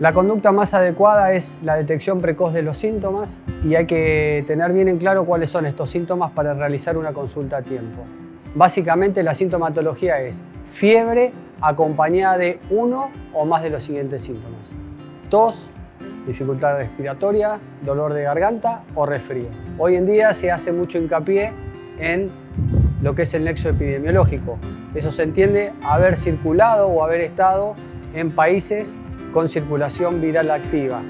La conducta más adecuada es la detección precoz de los síntomas y hay que tener bien en claro cuáles son estos síntomas para realizar una consulta a tiempo. Básicamente la sintomatología es fiebre acompañada de uno o más de los siguientes síntomas. Tos, dificultad respiratoria, dolor de garganta o resfrío. Hoy en día se hace mucho hincapié en lo que es el nexo epidemiológico. Eso se entiende haber circulado o haber estado en países con circulación viral activa.